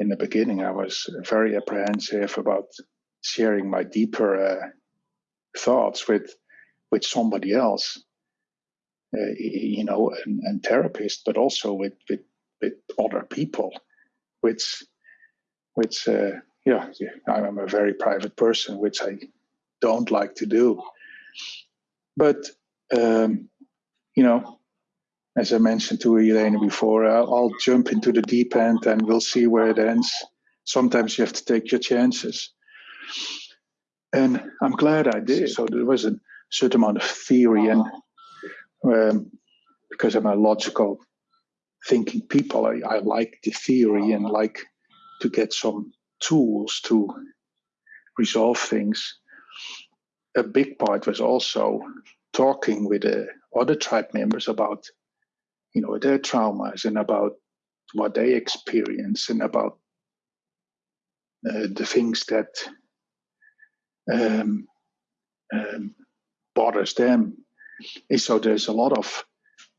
in the beginning, I was very apprehensive about sharing my deeper uh, thoughts with with somebody else, uh, you know, and, and therapist, but also with with with other people, which which uh, yeah, I'm a very private person, which I don't like to do. But um, you know, as I mentioned to Irene before, I'll, jump into the deep end and we'll see where it ends. Sometimes you have to take your chances. And I'm glad I did. So there was a certain amount of theory, and um, because I'm a logical thinking people, I, I like the theory and like to get some tools to resolve things. A big part was also talking with the other tribe members about, you know, their traumas and about what they experience and about uh, the things that um, um, bothers them. And so there's a lot of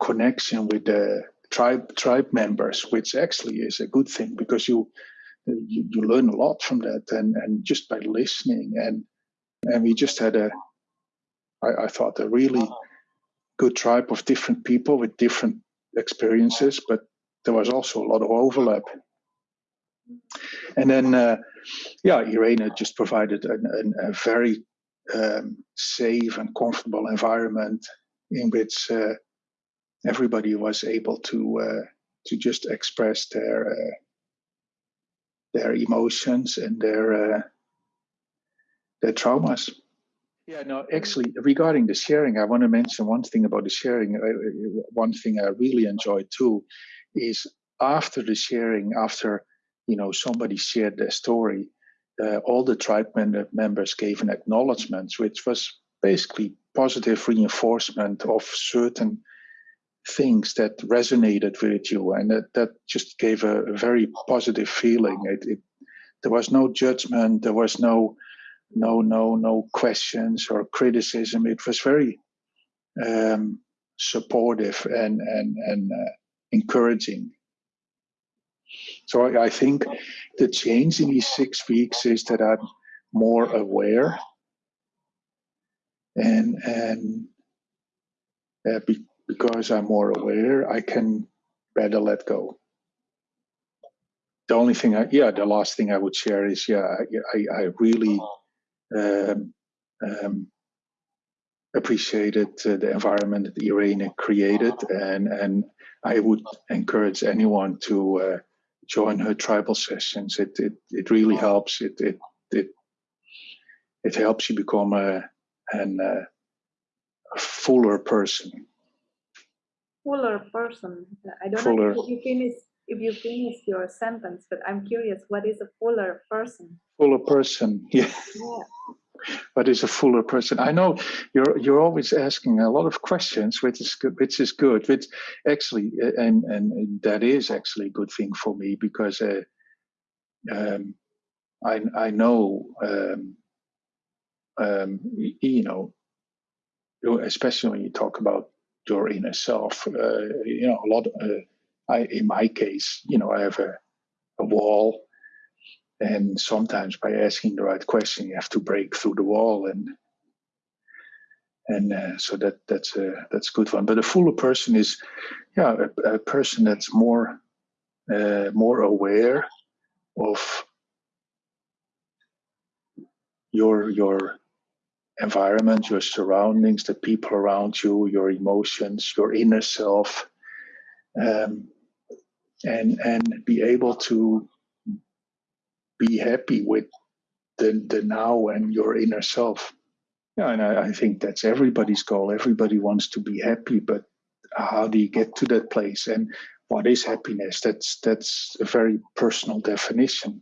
connection with the tribe tribe members, which actually is a good thing because you you, you learn a lot from that and and just by listening and and we just had a I, I thought a really good tribe of different people with different experiences, but there was also a lot of overlap. And then, uh, yeah, Irene just provided an, an, a very um, safe and comfortable environment in which uh, everybody was able to uh, to just express their uh, their emotions and their uh, their traumas. Yeah, no, actually, regarding the sharing, I want to mention one thing about the sharing. Uh, one thing I really enjoyed too is after the sharing, after you know somebody shared their story, uh, all the tribe members gave an acknowledgement, which was basically positive reinforcement of certain things that resonated with you, and that, that just gave a, a very positive feeling. It, it, there was no judgment, there was no no no no questions or criticism. It was very um, supportive and and and uh, encouraging. So I, think the change in these six weeks is that I'm more aware and and uh, be, because I'm more aware, I can better let go. The only thing, I, yeah, the last thing I would share is, yeah, I, I really um, um, appreciated uh, the environment that Irene created, and and I would encourage anyone to uh, join her tribal sessions. It it it really helps. It it it it helps you become a an uh, a fuller person fuller person. I don't fuller. know if you finish if you finish your sentence, but I'm curious, what is a fuller person? Fuller person, yeah. yeah. What is a fuller person? I know you're you're always asking a lot of questions, which is good, which is good. Which actually, and and that is actually a good thing for me because uh, um, I I know um, um, you know, especially when you talk about your inner self. Uh, you know, a lot. Uh, I, in my case, you know, I have a, a wall, and sometimes by asking the right question, you have to break through the wall, and and uh, so that that's a that's a good one. But a fuller person is, yeah, a, a person that's more uh, more aware of your your environment, your surroundings, the people around you, your emotions, your inner self, um, and and be able to be happy with the the now and your inner self. Yeah, and I, I think that's everybody's goal. Everybody wants to be happy, but how do you get to that place? And what is happiness? That's that's a very personal definition.